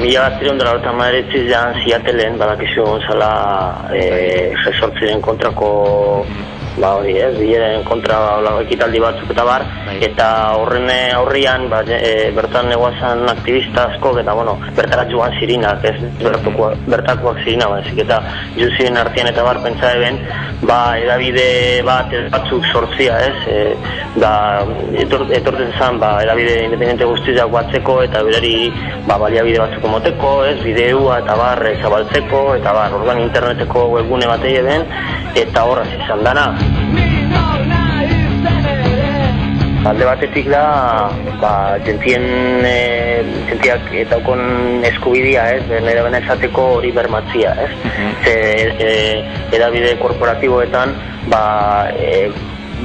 Mila bat ziren dara horretan maderetzi zean ziatelen, badakizu gonzala e, kontrako ba hori ez, bileren kontra ba, ekitaldi batzuk eta bar, bai. eta horren aurrian ba, e, bertan neguazan aktivista asko, eta bueno, bertara joan zirinak, ez, bertakoak, bertakoak zirina, ba, ezik, eta juzien artean eta bar pentsa eben, ba, edabide bat ez batzuk sortzia, ez, e, da, etor, etortzen zen, ba, edabide independente guztizak batzeko, eta berari, ba, baliabide batzuk moteko, ez, bideua eta bar, zabaltzeko, eta bar, organ interneteko webgune bat eben, eta horraz izan dana. Alde batetik da, ba, jentien, e, jentiak eta okon eskubidia, ez, nire bena esateko hori bermatzia, ez. Mhm. Ze, e, edabide korporatiboetan, ba, e,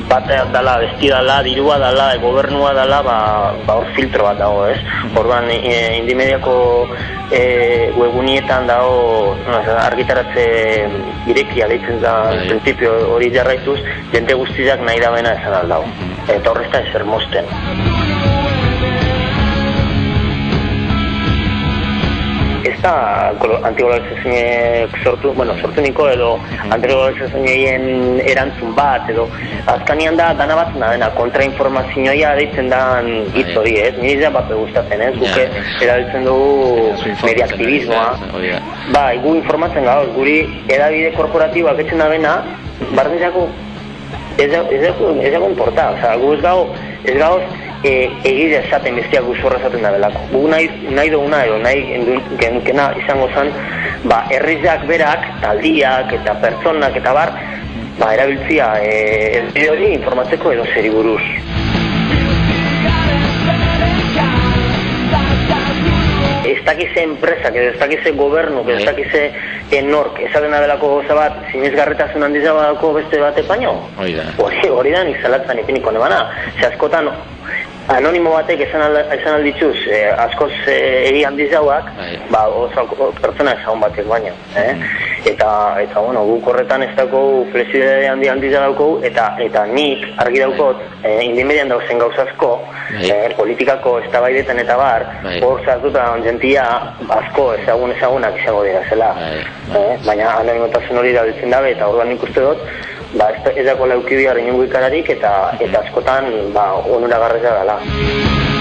bat dala, besti dala, dirua dala, e, gobernua dala, ba, ba hor filtro bat dago, ez? Orduan, e, indimediako e, webunietan dago no, argitaratze irekia deitzen da, prinsipio hori jarraituz, jente guztiak nahi da bena esan aldago. Eta horrezta ezer mosten. Da antiglobalizazioek sortu, bueno, sortu niko edo antiglobalizazioen erantzun bat edo azkanian da dana bat da dena kontrainformazioa deitzen da hitz hori, ez? Ni ja bat gustatzen, ez? Guke erabiltzen dugu mediaktivismoa. Ba, gu informatzen gauz, guri edabide korporatiboak etzen da bena, barnizako ez dago importa, oza, gu ez gau, ez gauz, e, egidea esaten bestia guzorra esaten da belako. Gu nahi, nahi duguna edo nahi genkena izango zen, ba, errizak berak, taldiak eta pertsonak eta bar, ba, erabiltzia e, ez hori informatzeko edo zeri buruz. Ez dakize enpresak, ez dakize gobernu, ez dakize enork, esaten da belako goza bat, zinezgarretasun handiza badako beste bat epaino? Hori da. Hori da, nizalatzen ipiniko nebana. Ze askotan, anonimo batek esan, al, esan aldituz, eh, askoz eh, egi handiz jauak, bai. ba, oso pertsona esan batek baina. Eh? Mm. Eta, eta, bueno, guk horretan ez dago flexibilidade handi handiz dauko, eta, eta nik argi daukot, bai. eh, indimedian dauzen gauzazko, bai. eh, politikako ez eta bar, bai. hor zartuta ongentia asko ezagun ezagunak izango dira zela. Eh? Baina anonimotasun hori da dabe, eta orduan nik uste dut, ba, ez, ez dago laukibia ikararik eta, eta askotan ba, onura garreza dela.